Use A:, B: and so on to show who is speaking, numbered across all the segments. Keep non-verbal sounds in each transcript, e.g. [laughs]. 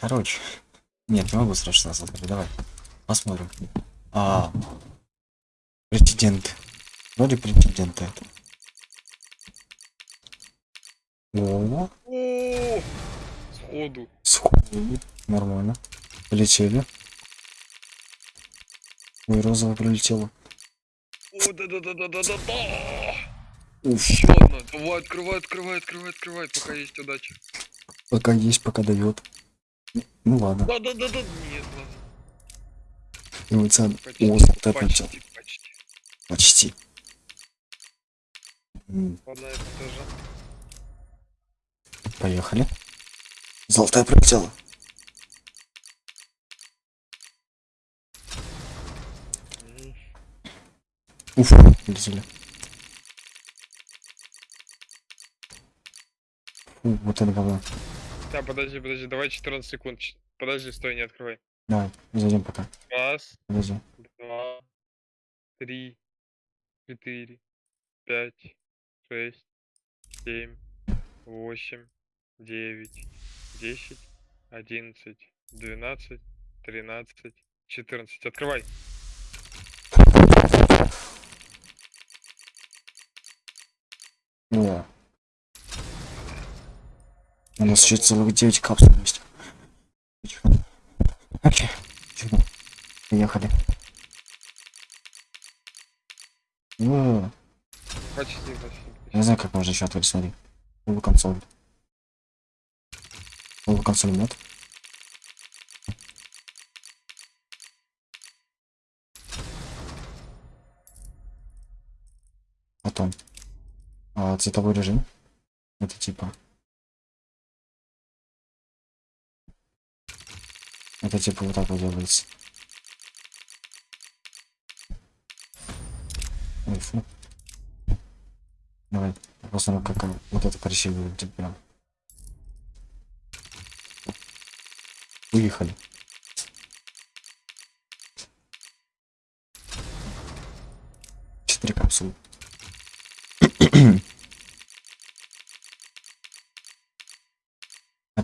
A: Короче. Нет, не могу сразу создать. Давай. Посмотрим. А, претендент. Вроде претендента это. О,
B: сходу.
A: сходу. Нормально. Полетели. Ой, розовая прилетела.
B: О, да-да-да-да-да-да-да.
A: Уф.
B: Еще одна. Давай, открывай, открывай, открывай, открывай, пока есть удача.
A: Пока есть, пока дает. Ну ладно.
B: Да-да-да-да. Нет, ладно.
A: Эмоционально.
B: Почти,
A: О, золотая прилетела.
B: почти, почти.
A: Почти.
B: Тоже.
A: Поехали. Золотая прилетела.
B: М,
A: Уф, полетели. Фу, вот это говно.
B: Так, подожди, подожди, давай 14 секунд. Подожди, стой, не открывай.
A: Давай, зайдем пока.
B: Раз,
A: Подожди.
B: два, три, четыре, пять, шесть, семь, восемь, девять, десять, одиннадцать, двенадцать, тринадцать, четырнадцать. Открывай.
A: О. Нас еще целых 9 капсул есть. Окей. Тихо. Поехали. О,
B: Почти, почти.
A: я
B: почти.
A: знаю, как можно еще открыть, смотри. Новую консоль. Новую консоль нет. Потом. А, цветовой режим. Это типа. Это типа вот так вот делается. Ой, фу. Давай, посмотрим, как вот это красиво выглядит прям. Уехали. Четыре капсулы. [clears throat]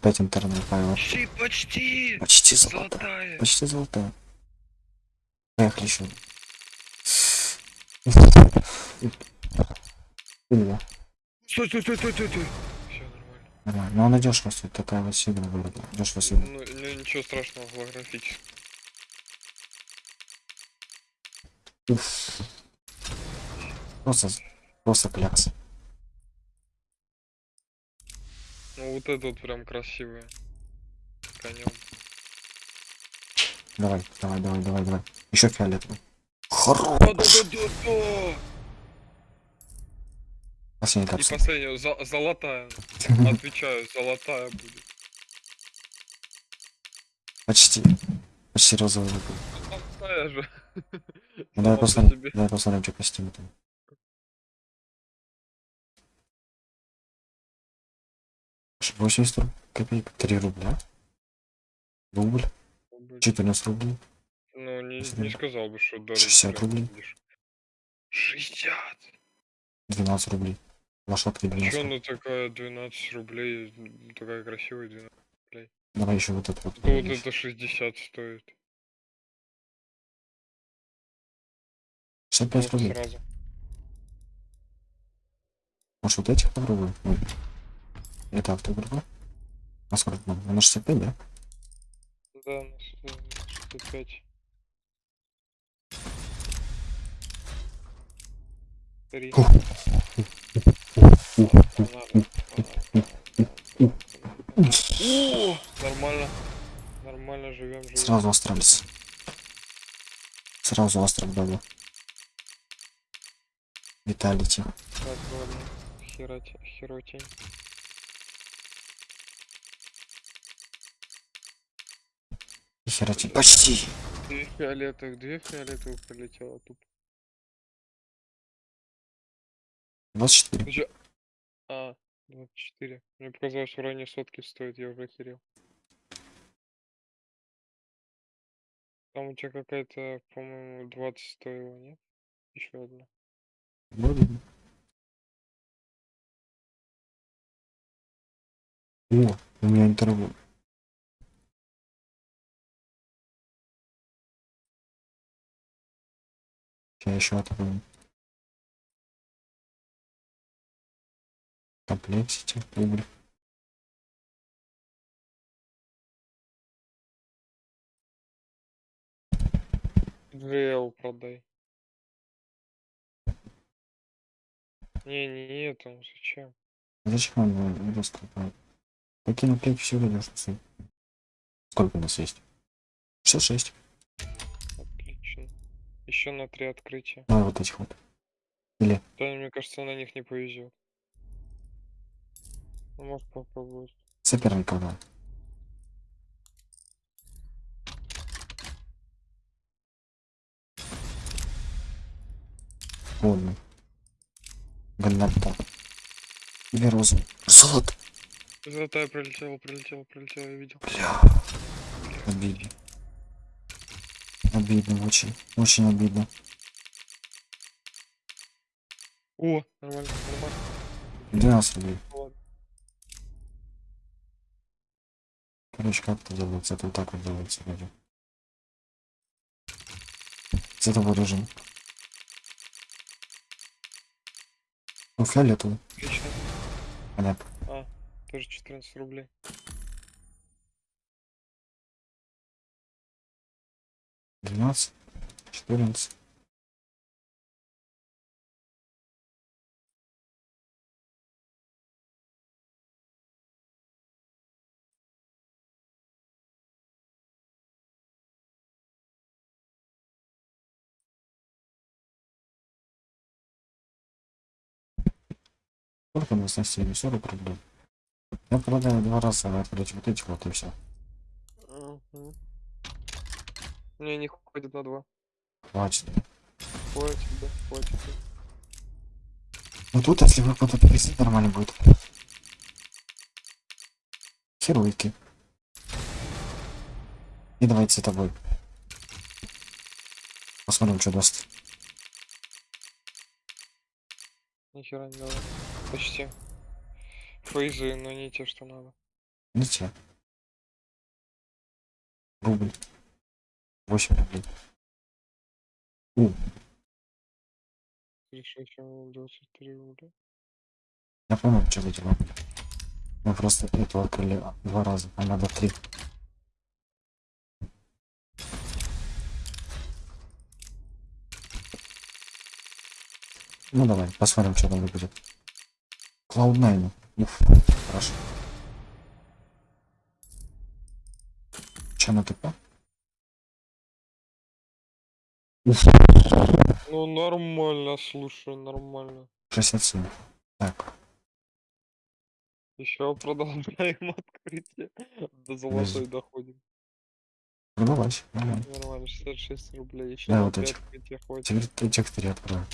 A: Опять интернет файл.
B: Почти, почти.
A: Почти золотая.
B: Золотая.
A: Почти золотая. Поехали еще. [laughs] Или
B: Стой, стой, стой, стой, стой, стой. Все нормально.
A: Нормально. Ну она дешево стоит, такая вот сильно вроде. Дешево сильно.
B: Ну, ну, ничего страшного, голографически.
A: Уф. Просто, просто клякс.
B: Ну вот это вот прям красивое. Конем.
A: Давай, давай, давай, давай, давай. Еще фиолетовый. Хорош.
B: Да-да-да-да-да!
A: Последний
B: И последняя, за- золотая. [laughs] Отвечаю, золотая будет.
A: Почти. Почти розовый. Ну, давай посмотрим, давай посмотрим, что костюмы там. 80 копеек, 3 рубля. Рубль, 14 рублей,
B: Ну, не, не сказал бы, что дорого.
A: 60
B: прям
A: рублей.
B: будешь. 60!
A: 12 рублей. Лошадка
B: А чё
A: 90.
B: она такая 12 рублей? Такая красивая 12.
A: Давай еще вот это вот.
B: Вот это 60 стоит.
A: 65
B: Вот
A: рублей.
B: сразу.
A: Может вот этих попробуем? Это автографа. А сколько нам? На 65, да?
B: Да, на с- на 65. Три. Нормально. Нормально живем, живем.
A: Сразу астралис. Сразу астрал дали. Виталити.
B: Так, ладно. Херотень.
A: Херати. Почти.
B: Две фиолетовых, две фиолетовых прилетело тут.
A: 24.
B: Ну чё? А, 24. Мне показалось, в районе сотки стоит, я уже охерел. Там у тебя какая-то, по-моему, 20 стоила, нет? Еще одна.
A: Вроде бы. О, у меня интервью. Сейчас еще открою. Комплексити, рубль.
B: GL продай. Не, не, это, зачем?
A: Зачем он его раскрывает? Такие наклейки все время стоит. Сколько у нас есть? 66.
B: Еще на три открытия.
A: Давай вот этих вот.
B: Да, мне кажется, на них не повезет. Ну, может попробовать.
A: Соперников, да. Ладно. Ганната. Или розу. Золото.
B: Золотая прилетела, прилетела, прилетела, я видел.
A: Бля. Обидно. Обидно, очень. Очень обидно.
B: О, нормально, нормально.
A: 12 рублей. Короче, как это делается? Это вот так вот делается, вроде. С этого режима. Ну, фиолетовый.
B: Отлично.
A: Понятно.
B: Тоже 14 рублей.
A: Двенадцать. Четырнадцать. Сколько у нас на стене? 40 рублей. Я продаю два раза, открыть вот эти вот и все.
B: Мгм. Не, не ходит на два.
A: Хватит.
B: Хватит, да, хватит.
A: Ну тут, если вы куда-то перевести, нормально будет. Херуйки. И давайте с тобой. Посмотрим, что даст.
B: Нихера не дала. Почти. Фейзы, но не те, что надо.
A: Не те. Рубль. 8 рублей. У,
B: Решил, чем 23 рубля.
A: я помню, что эти рубли. Мы просто эту открыли два раза, а надо три. Ну давай, посмотрим, что там будет. Cloud9. Уф, хорошо. Че на ТП?
B: Ну нормально, слушай, нормально.
A: 67. Так,
B: Еще продолжаем [laughs] открытие. До золотой доходим.
A: продавайся. Давай.
B: Нормально, 66 рублей. Еще
A: Да, вот этих. Теперь этих три открою.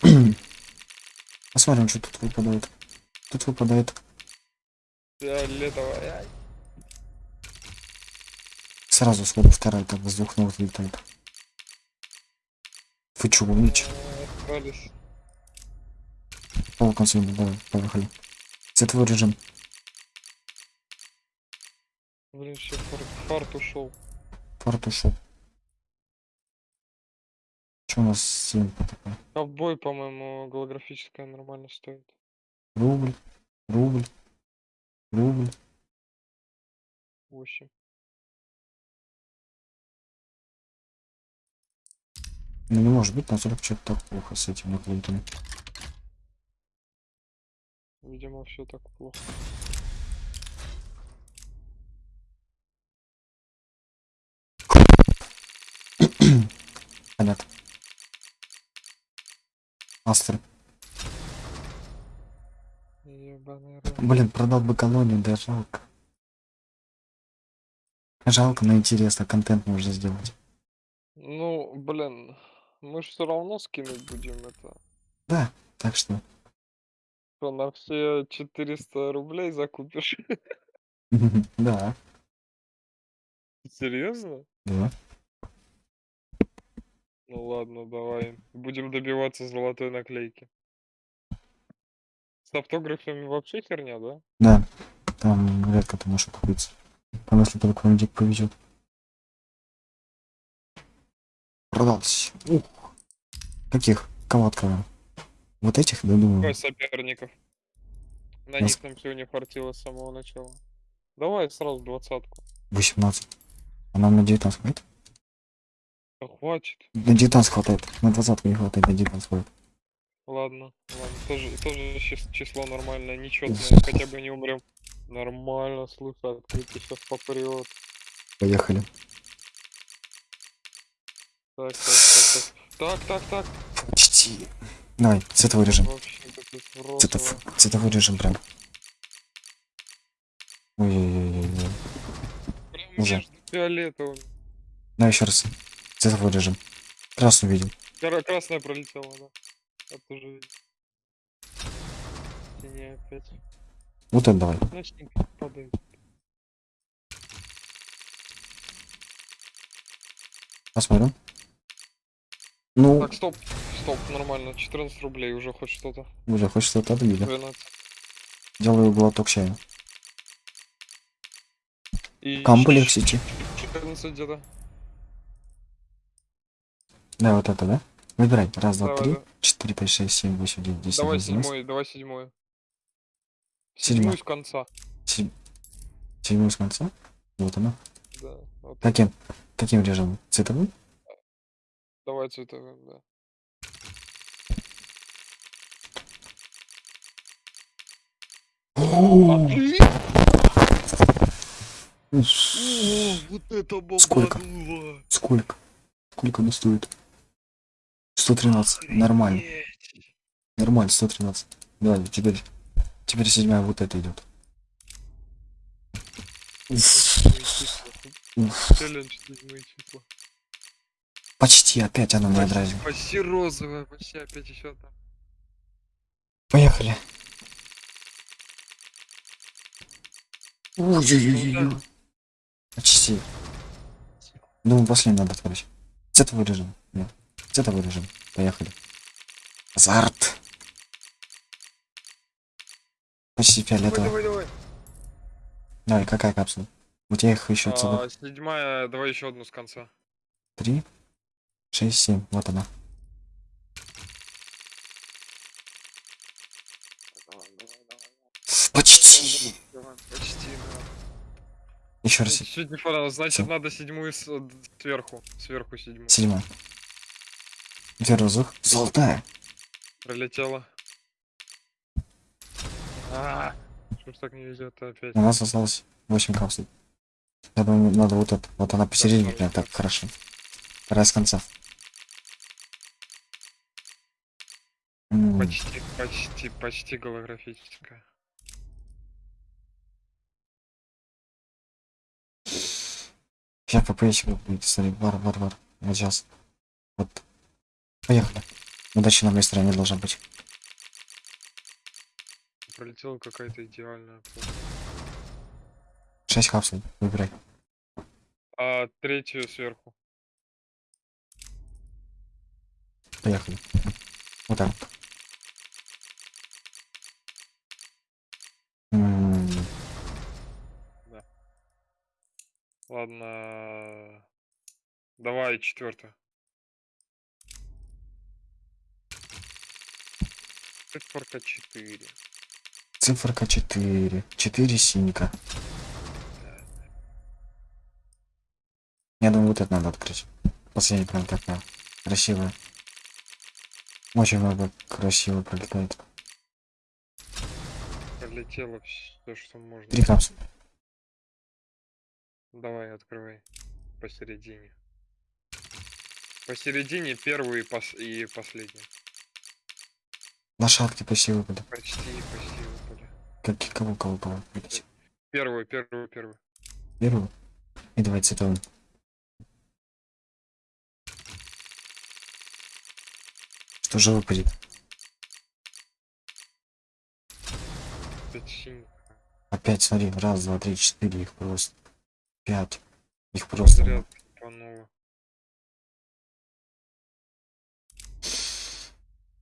A: [clears throat] Посмотрим, что тут выпадает. Тут выпадает
B: Фиолетовая.
A: сразу сходу вторая, так с двух ног летает. Вы чё, умничь?
B: Остались.
A: Пол консоли, давай, поехали. Цветовой режим.
B: Блин, еще фарт, фарт ушел.
A: Фарт ушел. Что у нас симка такая?
B: Ковбой, по-моему, голографическая нормально стоит.
A: Рубль, рубль, рубль.
B: 8.
A: Ну не может быть, настолько что-то так плохо с этими наклейками.
B: Видимо, все так плохо.
A: Понятно. Астер. Блин, продал бы колонию, да жалко. Жалко, но интересно, контент можно сделать.
B: Ну, блин, мы же все равно скинуть будем это.
A: Да, так что.
B: Что, на все 400 рублей закупишь? [laughs]
A: Да,
B: Серьезно?
A: да.
B: Ну ладно, давай. Будем добиваться золотой наклейки. С автографами вообще херня, да?
A: Да, там редко ты можешь купиться. Там если только дик повезет. Продался. Ух. Каких? Кого открываем? Вот этих, да, думаю.
B: Давай соперников. На
A: Нас-
B: них нам сегодня хватило с самого начала. Давай сразу двадцатку.
A: 18. А нам на 19 хватит?
B: Да хватит.
A: На 19 хватает. На 20 не хватает, на 19 хватит.
B: Ладно, ладно. Тоже, тоже чис- число нормальное, нечетное, [laughs] хотя бы не умрем. Нормально, слушай, открытие сейчас попрет.
A: Поехали.
B: Так, так, так, так. Так, так, так.
A: Почти. Давай, цветовой режим.
B: Вообще,
A: Цветов, цветовой режим прям. Ой-ой-ой-ой. Уже.
B: фиолетовым.
A: Давай еще раз. Цветовой режим. Красную видел.
B: Кра- Красная пролетела, да. Я тоже видел. Не опять.
A: Вот это давай.
B: Ночник падает.
A: Посмотрим. Ну,
B: Так, стоп. Стоп, нормально. 14 рублей уже хоть что-то.
A: уже хоть что-то отбили.
B: 12.
A: Делаю глоток чая.
B: И
A: Камбаль
B: щ-
A: Сити.
B: 14 где-то.
A: Да, вот это, да? Выбирай. Раз, два,
B: Давай,
A: три,
B: да.
A: четыре, пять, шесть, семь, восемь, девять, десять,
B: Давай седьмой, давай седьмой. Седьмую с конца.
A: Седь- Седьмой с конца. Вот она.
B: Да. вот
A: Каким? Каким режимом? Цветовым?
B: Давай цветовым, да. вот это
A: Сколько? Сколько? Сколько она стоит? 113. Нормально. Нормально, 113. Давай, теперь. Теперь седьмая вот это идет. Почти опять она
B: Почти,
A: отразила.
B: почти розовая, почти опять еще там.
A: Поехали. Ой-ой-ой. Почти. Думаю, последний надо открыть. Цветовой режим. Нет. Цветовой режим. Поехали. Азарт. Почти
B: Давай,
A: фиолетовый.
B: давай, давай.
A: Давай, какая капсула? У тебя их еще целых
B: А, седьмая, давай еще одну с конца.
A: три, шесть, семь. Вот она.
B: Давай, давай, давай.
A: Почти.
B: Давай, Почти, да.
A: Еще раз.
B: Чуть не понравилось. Значит,
A: Всё.
B: надо седьмую сверху. Сверху седьмую.
A: Седьмая. Первый воздух. Золотая.
B: Пролетела. А, Что ж так не везет опять?
A: У нас осталось 8 капсул. Я думаю, надо вот это. Вот она посередине прям так хорошо. С конца.
B: Почти, почти, почти голографическая.
A: Сейчас попречь будет. Смотри, вар, вар, вар. Вот сейчас. Вот. Поехали. Удачи на моей стороне должна быть.
B: Пролетела какая-то идеальная. просто.
A: 6 капсул. Выбирай.
B: А третью сверху.
A: Поехали. Вот так. М,
B: Ладно. Давай четвертую. Циферка 4.
A: Циферка 4. 4 синька. Я думаю, вот это надо открыть. Последняя прям такая красивая. Очень много красиво пролетает.
B: Пролетело все, что можно.
A: Три капсулы.
B: Давай, открывай. Посередине. Посередине первую и, пос- и последнюю.
A: Лошадки почти выпали.
B: Почти, почти выпали.
A: Как, кого, кого, кого?
B: Первую, первую, первую.
A: Первую. И давай цветовым. Что же выпадет?
B: Опять
A: смотри, раз, два, три, четыре, их просто. Пять. Их просто.
B: Подряд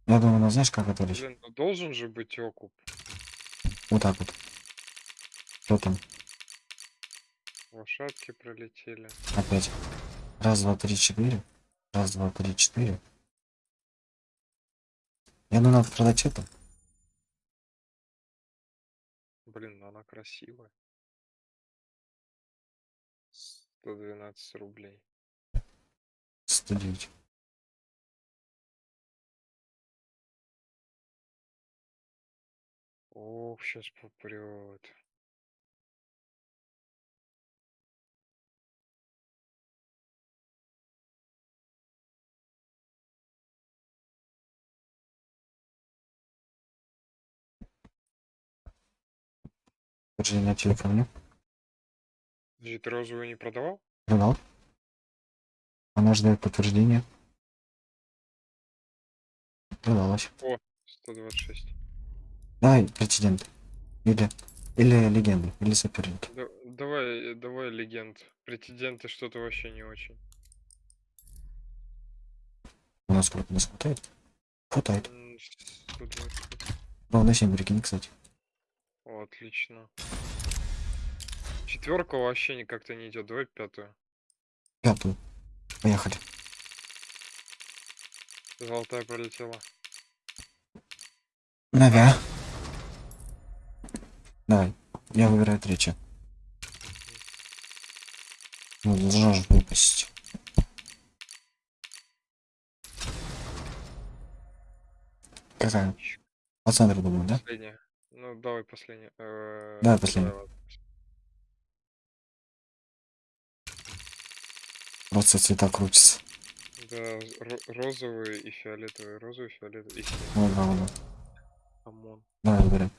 A: Я думаю, ну знаешь, как открыть?
B: Блин, ну должен же быть окуп.
A: Вот так вот. Что там?
B: Лошадки пролетели.
A: Опять. Раз, два, три, четыре. Раз, два, три, четыре. Я думаю, надо продать это.
B: Блин, ну она красивая. 112 рублей.
A: 109.
B: Ох, сейчас попрет.
A: Подожди, на телефоне.
B: Подожди, ты розовую не продавал?
A: Продал. Она ждет подтверждения. Продалась.
B: 126.
A: Давай прецедент. Или, или легенды, или соперники.
B: Да- давай, давай легенд. Претенденты что-то вообще не очень.
A: У нас сколько нас хватает? Хватает.
B: М, 120.
A: Ровно 7 прикинь, кстати.
B: О, отлично. Четверка вообще не как-то не идет. Давай пятую.
A: Пятую. Поехали.
B: Золотая пролетела.
A: Навя. Давай. Я выбираю третью. Ну, должна же выпасть. Какая? По центру, думаю, да?
B: Последняя. Ну, давай последняя. Э,
A: Давай последняя. Просто цвета крутятся.
B: Да, ро- розовые и фиолетовые. Розовый, фиолетовый и синий.
A: Вот, да, вот, да.
B: Омон.
A: Давай выбираем.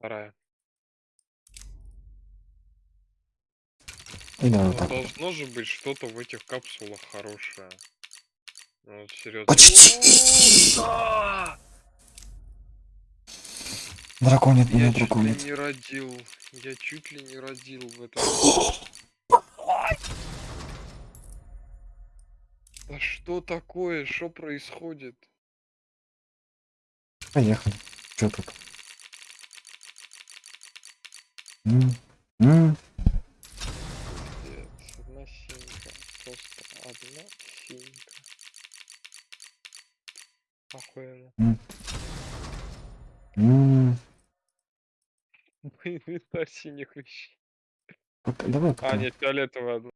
B: Вторая.
A: И
B: Ну,
A: вот так. вот.
B: должно же быть что-то в этих капсулах хорошее. Ну, вот серьезно.
A: Почти.
B: Да!
A: Драконит
B: Я
A: меня,
B: чуть ли
A: драконит.
B: не родил. Я чуть ли не родил в этом. Да что такое? Что происходит?
A: Поехали. Чё тут? М, м.
B: Одна синька. Просто одна синька. Охуенно. [laughs]
A: М.
B: Инвентарь синих вещей.
A: Давай
B: А, нет, фиолетовая одна.